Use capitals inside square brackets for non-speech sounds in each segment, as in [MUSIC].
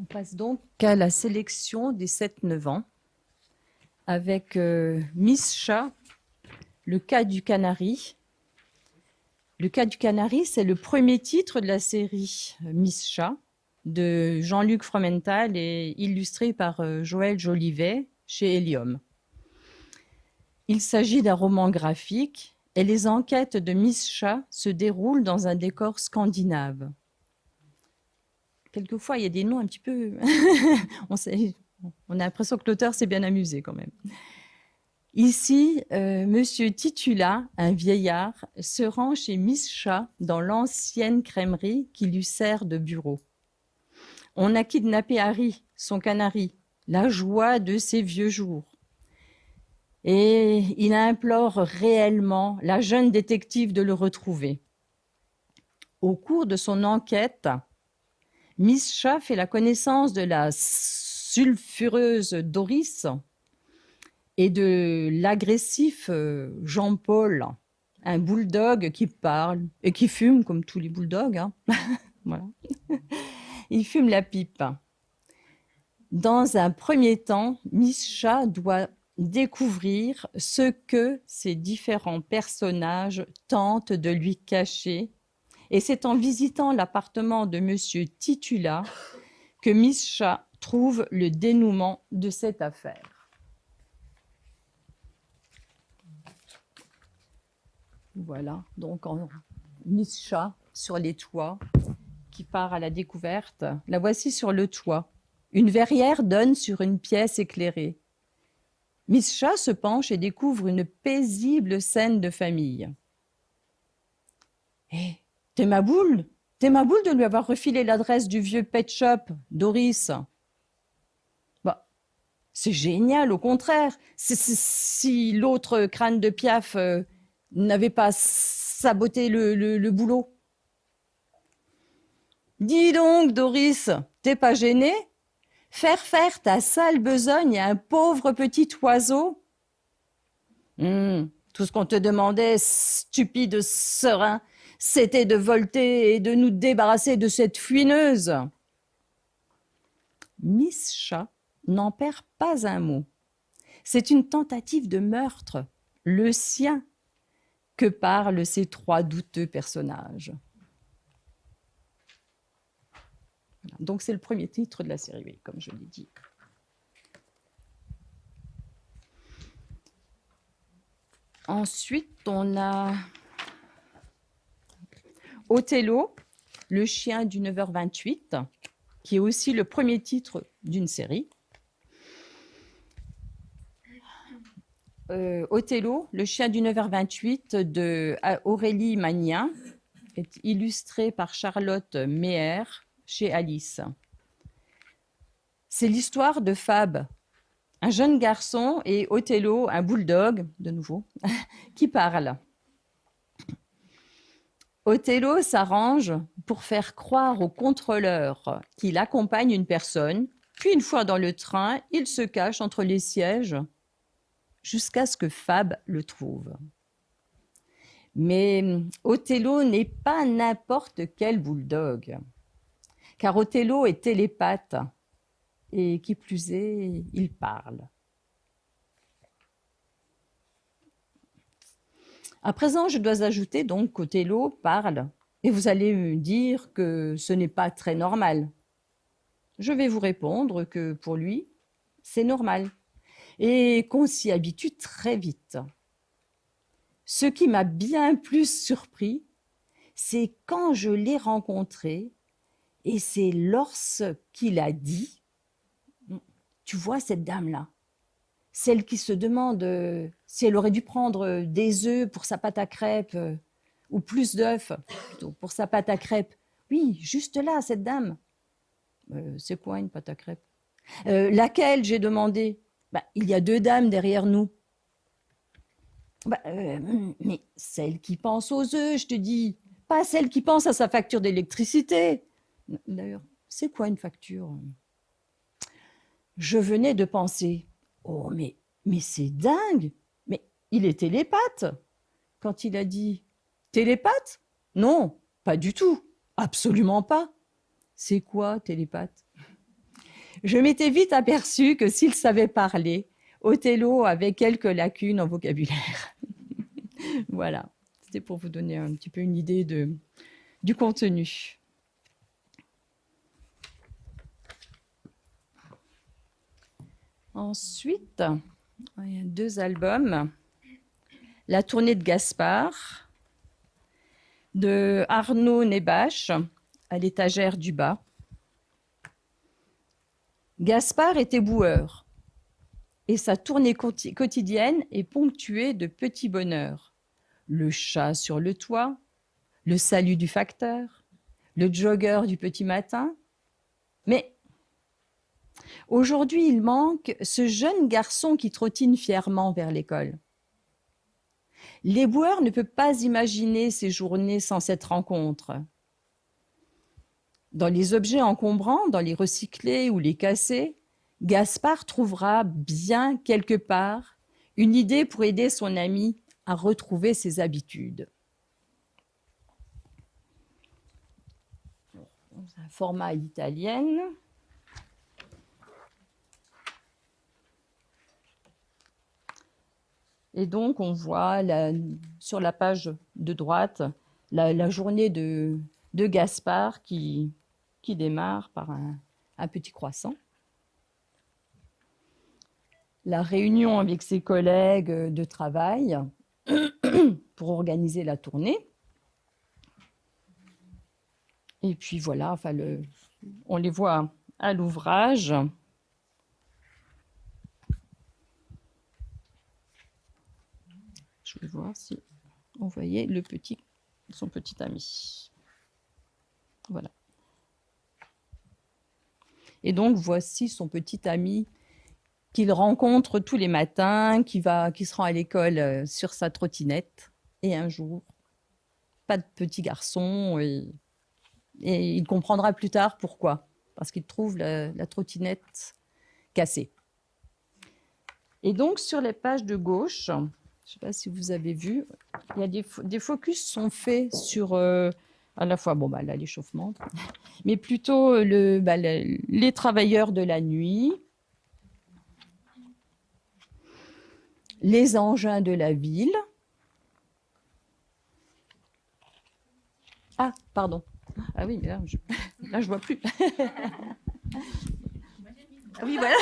On passe donc à la sélection des 7-9 ans avec euh, Miss Chat, le cas du canari. Le cas du canari, c'est le premier titre de la série euh, Miss Chat de Jean-Luc Fromental et illustré par euh, Joël Jolivet chez Helium. Il s'agit d'un roman graphique et les enquêtes de Miss Chat se déroulent dans un décor scandinave quelquefois, il y a des noms un petit peu... [LAUGHS] on, a l'impression que l'auteur s'est bien amusé quand même. Ici, euh, Monsieur Titula, un vieillard, se rend chez Miss Chat dans l'ancienne crèmerie qui lui sert de bureau. On a kidnappé Harry, son canari, la joie de ses vieux jours. Et il implore réellement la jeune détective de le retrouver. Au cours de son enquête, Miss Chat fait la connaissance de la sulfureuse Doris et de l'agressif euh, Jean-Paul, un bulldog qui parle et qui fume comme tous les bulldogs. Hein. [LAUGHS] voilà. [LAUGHS] Il fume la pipe. Dans un premier temps, Miss Chat doit découvrir ce que ces différents personnages tentent de lui cacher et c'est en visitant l'appartement de Monsieur Titula que Miss Chat trouve le dénouement de cette affaire. Voilà, donc en Miss Chat sur les toits qui part à la découverte. La voici sur le toit. Une verrière donne sur une pièce éclairée. Miss Chat se penche et découvre une paisible scène de famille. Eh, T'es ma boule T'es ma boule de lui avoir refilé l'adresse du vieux pet shop, Doris. Bah, c'est génial, au contraire. si l'autre crâne de Piaf euh, n'avait pas saboté le, le boulot. Dis donc, Doris, t'es pas gênée? Faire faire ta sale besogne à un pauvre petit oiseau? Hum, Tout ce qu'on te demandait, stupide serein, c'était de volter et de nous débarrasser de cette fuineuse. Miss Chat n'en perd pas un mot. C'est une tentative de meurtre, le sien, que parlent ces trois douteux personnages. Donc c'est le premier titre de la série, comme je l'ai dit. Ensuite, on a Othello, le chien du 9h28, qui est aussi le premier titre d'une série. Euh, Othello, le chien du 9h28 de Aurélie Magnien, est illustré par Charlotte Meyer chez Alice. C'est l'histoire de Fab, un jeune garçon, et Othello, un bulldog, de nouveau, [LAUGHS] qui parle. Othello s'arrange pour faire croire au contrôleur qu'il accompagne une personne, puis une fois dans le train, il se cache entre les sièges jusqu'à ce que Fab le trouve. Mais Othello n'est pas n'importe quel bulldog, car Othello est télépathe, et qui plus est, il parle. À présent, je dois ajouter donc qu'Othello parle, et vous allez me dire que ce n'est pas très normal. Je vais vous répondre que pour lui, c'est normal, et qu'on s'y habitue très vite. Ce qui m'a bien plus surpris, c'est quand je l'ai rencontré, et c'est lorsqu'il a dit, tu vois cette dame-là, celle qui se demande euh, si elle aurait dû prendre euh, des œufs pour sa pâte à crêpes, euh, ou plus d'œufs pour sa pâte à crêpes. Oui, juste là, cette dame. c'est quoi une pâte à crêpes? Laquelle j'ai demandé? Bah, Il y a deux dames derrière nous. Bah, mais celle qui pense aux œufs, je te dis, pas celle qui pense à sa facture d'électricité. D'ailleurs, c'est quoi une facture? Je venais de penser, Oh, mais, c'est dingue Mais il est télépathe Quand il a dit « Télépathe ?»« Non, pas du tout Absolument pas !» C'est quoi télépathe? Je m'étais vite aperçu que s'il savait parler, Othello avait quelques lacunes en vocabulaire. [LAUGHS] voilà, c'était pour vous donner un petit peu une idée du contenu. Ensuite, deux albums. La tournée de Gaspard, de Arnaud Nebache, à l'étagère du bas. Gaspard était boueur, et sa tournée quotidienne est ponctuée de petits bonheurs. Le chat sur le toit, le salut du facteur, le jogger du petit matin. Mais aujourd'hui, il manque ce jeune garçon qui trottine fièrement vers l'école. Les boueurs ne peuvent pas imaginer ces journées sans cette rencontre. Dans les objets encombrants, dans les recyclés ou les cassés, Gaspard trouvera bien quelque part une idée pour aider son ami à retrouver ses habitudes. Un format italien. Et donc, on voit sur la page de droite la, journée de, Gaspard qui, démarre par un, petit croissant. La réunion avec ses collègues de travail [CLEARS THROAT] pour organiser la tournée. Et puis voilà, enfin on les voit à l'ouvrage. Je vais voir si on voyait le petit, son petit ami. Voilà. Et donc, voici son petit ami qu'il rencontre tous les matins, qui, va, qui se rend à l'école euh, sur sa trottinette. Et un jour, pas de petit garçon. Et, il comprendra plus tard pourquoi. Parce qu'il trouve la, la trottinette cassée. Et donc, sur les pages de gauche, je ne sais pas si vous avez vu, il y a des, des focus sont faits sur euh, à la fois bon bah l'échauffement, [LAUGHS] mais plutôt le, bah, les travailleurs de la nuit, les engins de la ville. Ah, pardon. Ah oui, mais là, je, [LAUGHS] je vois plus. [LAUGHS] oui, voilà.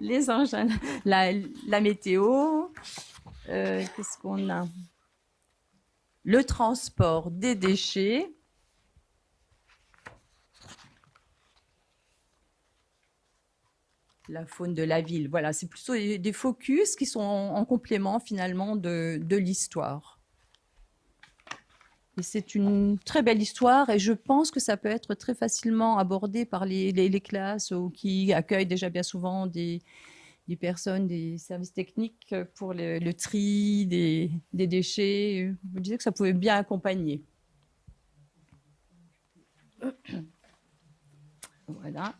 les engins, la, la météo, euh, qu'est-ce qu'on a? Le transport des déchets. La faune de la ville. Voilà, c'est plutôt des focus qui sont en, complément finalement de, l'histoire. C'est une très belle histoire et je pense que ça peut être très facilement abordé par les, les classes qui accueillent déjà bien souvent des, des personnes, des services techniques pour le, tri des, déchets. Vous disiez que ça pouvait bien accompagner. [COUGHS] Voilà.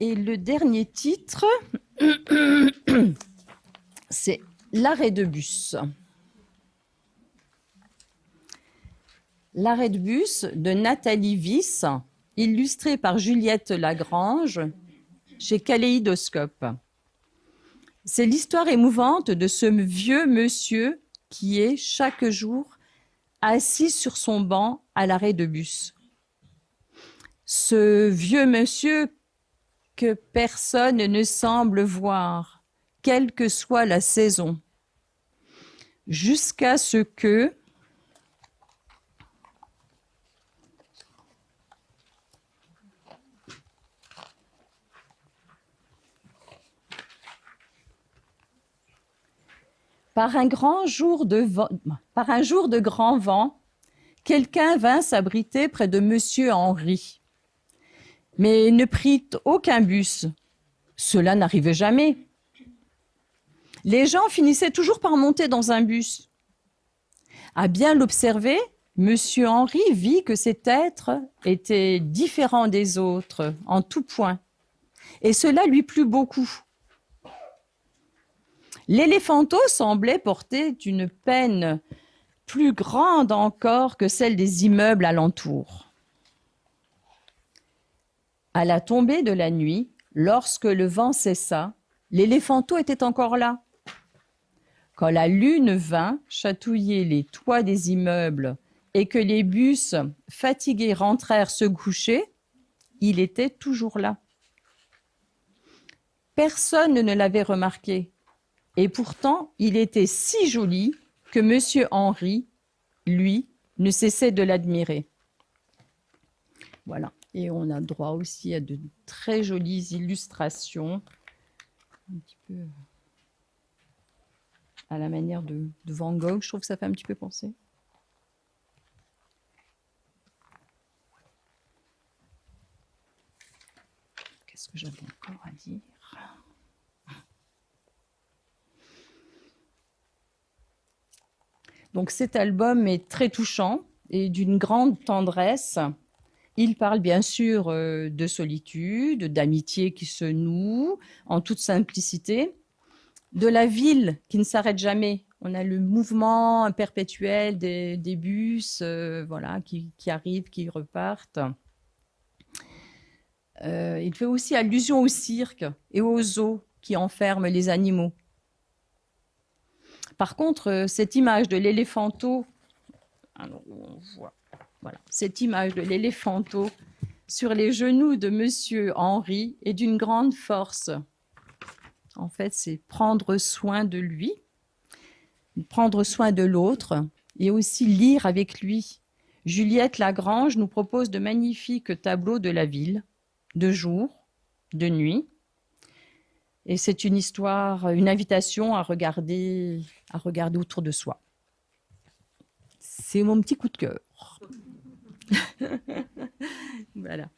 Et le dernier titre, [COUGHS] c'est L'arrêt de bus. L'arrêt de bus de Nathalie Viss, illustré par Juliette Lagrange, chez Kaléidoscope. C'est l'histoire émouvante de ce vieux monsieur qui est chaque jour assis sur son banc à l'arrêt de bus. Ce vieux monsieur que personne ne semble voir, quelle que soit la saison, jusqu'à ce que, Par un jour de grand vent, quelqu'un vint s'abriter près de Monsieur Henri, mais ne prit aucun bus. Cela n'arrivait jamais. Les gens finissaient toujours par monter dans un bus. À bien l'observer, Monsieur Henri vit que cet être était différent des autres en tout point, et cela lui plut beaucoup. L'éléphanto semblait porter une peine plus grande encore que celle des immeubles alentours. À la tombée de la nuit, lorsque le vent cessa, l'éléphanto était encore là. Quand la lune vint chatouiller les toits des immeubles et que les bus fatigués rentrèrent se coucher, il était toujours là. Personne ne l'avait remarqué. Et pourtant, il était si joli que M. Henri, lui, ne cessait de l'admirer. Voilà. Et on a droit aussi à de très jolies illustrations, un petit peu à la manière de, de Van Gogh. Je trouve que ça fait un petit peu penser. Qu'est-ce que j'avais encore à dire? Donc cet album est très touchant et d'une grande tendresse. Il parle bien sûr euh, de solitude, d'amitié qui se noue en toute simplicité, de la ville qui ne s'arrête jamais. On a le mouvement perpétuel des, bus euh, voilà, qui, arrivent, qui repartent. Euh, il fait aussi allusion au cirque et aux zoos qui enferment les animaux. Par contre, euh, cette image de l'éléphanto, image de sur les genoux de Monsieur Henri est d'une grande force. En fait, c'est prendre soin de lui, prendre soin de l'autre et aussi lire avec lui. Juliette Lagrange nous propose de magnifiques tableaux de la ville, de jour, de nuit, et c'est une histoire, une invitation à regarder, à regarder autour de soi. C'est mon petit coup de cœur. [LAUGHS] voilà.